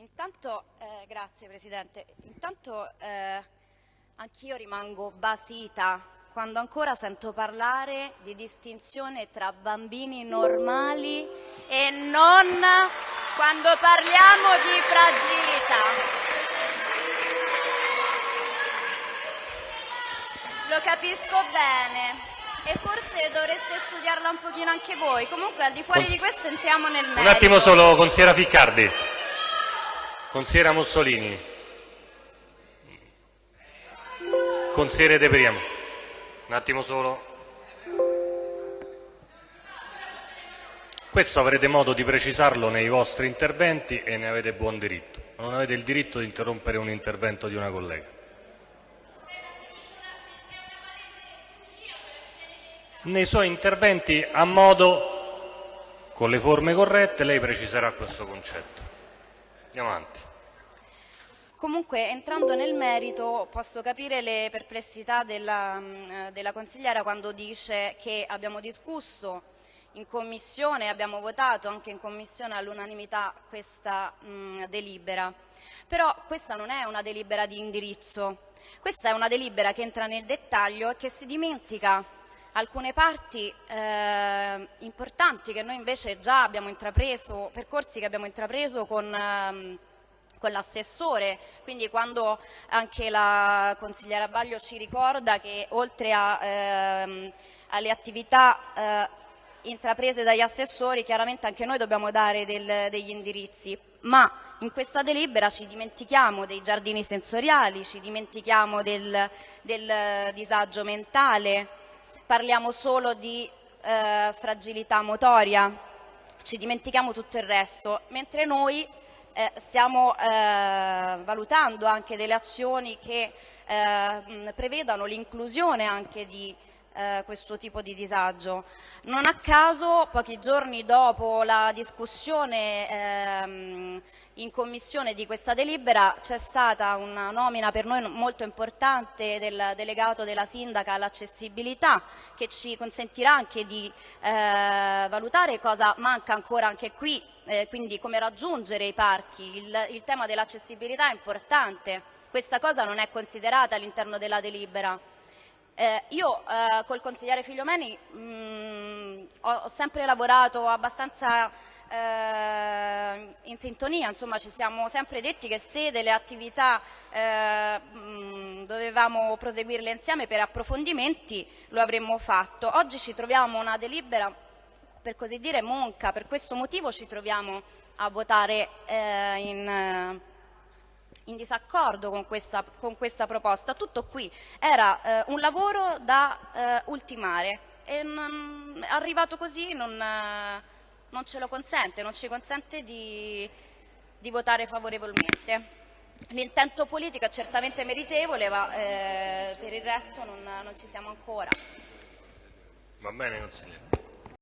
Intanto, eh, grazie Presidente, intanto eh, anch'io rimango basita quando ancora sento parlare di distinzione tra bambini normali e non quando parliamo di fragilità. Lo capisco bene e forse dovreste studiarla un pochino anche voi. Comunque al di fuori Cons- di questo entriamo nel merito. Un attimo solo, consigliera Ficcardi. Consigliera Mussolini. Consigliere De Priamo. Un attimo solo. Questo avrete modo di precisarlo nei vostri interventi e ne avete buon diritto. Non avete il diritto di interrompere un intervento di una collega. Nei suoi interventi, a modo, con le forme corrette, lei preciserà questo concetto. Andiamo avanti. Comunque, entrando nel merito, posso capire le perplessità della, mh, della consigliera quando dice che abbiamo discusso in commissione, abbiamo votato anche in commissione all'unanimità questa mh, delibera. Però questa non è una delibera di indirizzo, questa è una delibera che entra nel dettaglio e che si dimentica alcune parti eh, importanti che noi invece già abbiamo intrapreso, percorsi che abbiamo intrapreso con... ehm, con l'assessore, quindi quando anche la consigliera Baglio ci ricorda che oltre a, ehm, alle attività eh, intraprese dagli assessori, chiaramente anche noi dobbiamo dare del, degli indirizzi, ma in questa delibera ci dimentichiamo dei giardini sensoriali, ci dimentichiamo del, del disagio mentale, parliamo solo di eh, fragilità motoria, ci dimentichiamo tutto il resto, mentre noi eh, stiamo eh, valutando anche delle azioni che eh, prevedano l'inclusione anche di eh, questo tipo di disagio. Non a caso, pochi giorni dopo la discussione ehm, in commissione di questa delibera c'è stata una nomina per noi molto importante del delegato della sindaca all'accessibilità che ci consentirà anche di eh, valutare cosa manca ancora anche qui, eh, quindi come raggiungere i parchi. Il, il tema dell'accessibilità è importante, questa cosa non è considerata all'interno della delibera. Eh, io eh, col consigliere Figliomeni mh, ho, ho sempre lavorato abbastanza eh, in sintonia, insomma ci siamo sempre detti che se delle attività eh, dovevamo proseguirle insieme per approfondimenti lo avremmo fatto. Oggi ci troviamo una delibera per così dire monca, per questo motivo ci troviamo a votare eh, in in disaccordo con questa, con questa, proposta. Tutto qui era eh, un lavoro da eh, ultimare e non, arrivato così non, eh, non, ce lo consente, non ci consente di, di votare favorevolmente. L'intento politico è certamente meritevole, ma eh, per il resto non, non ci siamo ancora. Va bene, consigliere.